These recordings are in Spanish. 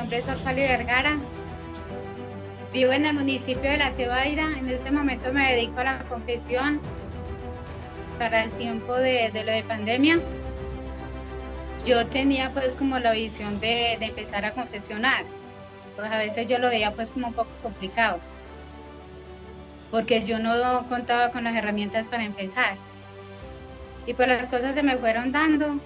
nombre es Orfali Vergara. Vivo en el municipio de La Tebaida. En este momento me dedico a la confesión para el tiempo de, lo de pandemia. Yo tenía pues como la visión de, de empezar a confesionar. Pues a veces yo lo veía pues como un poco complicado. Porque yo no contaba con las herramientas para empezar. Y pues las cosas se me fueron dando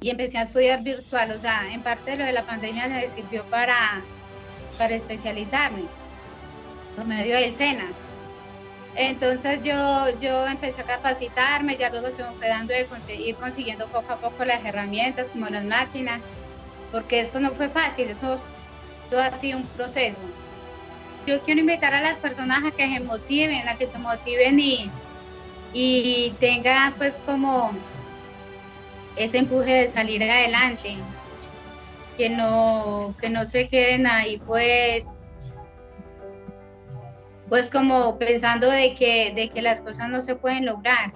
y empecé a estudiar virtual. O sea, en parte lo de la pandemia me sirvió para, para especializarme por medio del SENA. Entonces yo, yo empecé a capacitarme, ya luego se me fue dando de conseguir, consiguiendo poco a poco las herramientas como las máquinas, porque eso no fue fácil, eso todo ha sido un proceso. Yo quiero invitar a las personas a que se motiven, a que se motiven y, y tengan pues como ese empuje de salir adelante, que no, que no se queden ahí pues pues como pensando de que, de que las cosas no se pueden lograr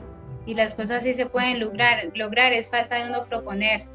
y las cosas sí se pueden lograr, lograr es falta de uno proponerse.